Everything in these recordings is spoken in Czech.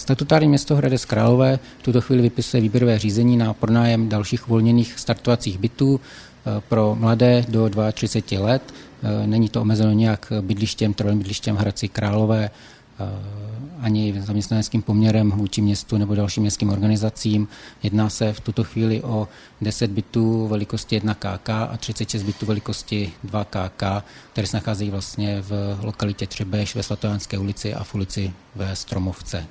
Statutární město Hradec Králové v tuto chvíli vypisuje výběrové řízení na pronájem dalších uvolněných startovacích bytů eh, pro mladé do 32 let. Eh, není to omezeno nějak bydlištěm, trvalým bydlištěm Hradci Králové, eh, ani zaměstnaneckým poměrem vůči městu nebo dalším městským organizacím. Jedná se v tuto chvíli o 10 bytů velikosti 1 KK a 36 bytů velikosti 2 KK, které se nacházejí vlastně v lokalitě Třebeš ve Svatojánské ulici a v ulici ve Stromovce.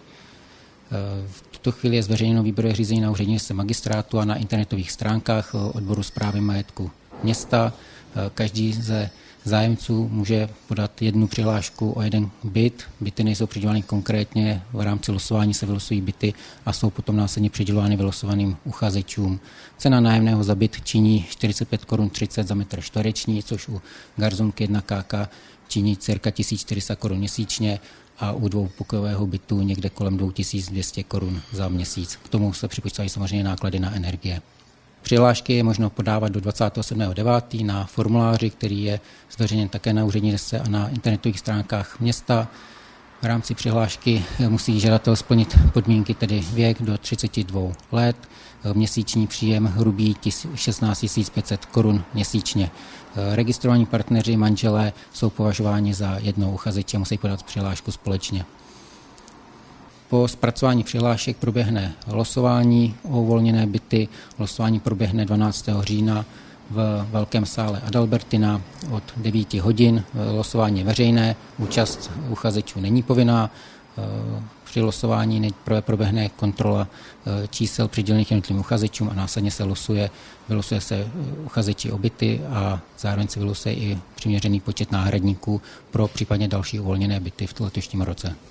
V tuto chvíli je zveřejněno výběrové řízení na úřední magistrátu a na internetových stránkách odboru zprávy majetku města. Každý ze zájemců může podat jednu přihlášku o jeden byt. Byty nejsou přidělovány konkrétně, v rámci losování se vylosují byty a jsou potom následně přidělovány vylosovaným uchazečům. Cena nájemného za byt činí 45 korun 30 za metr čtvereční, což u garzonky 1 KK činí cirka 1400 korun měsíčně a u dvoupokojového bytu někde kolem 2200 korun za měsíc. K tomu se připočítají samozřejmě náklady na energie. Přihlášky je možno podávat do 27.9. na formuláři, který je zveřejněn také na úřední dese a na internetových stránkách města. V rámci přihlášky musí žadatel splnit podmínky, tedy věk do 32 let, měsíční příjem hrubý 16 500 korun měsíčně. Registrovaní partneři, manželé jsou považováni za jednou uchazeče, musí podat přihlášku společně. Po zpracování přihlášek proběhne losování o uvolněné byty. Losování proběhne 12. října v velkém sále Adalbertina od 9 hodin. Losování je veřejné, účast uchazečů není povinná. Při losování nejprve proběhne kontrola čísel přidělených jednotlivým uchazečům a následně se losuje, vylosuje se uchazeči o byty a zároveň se vylosuje i přiměřený počet náhradníků pro případně další uvolněné byty v letošním roce.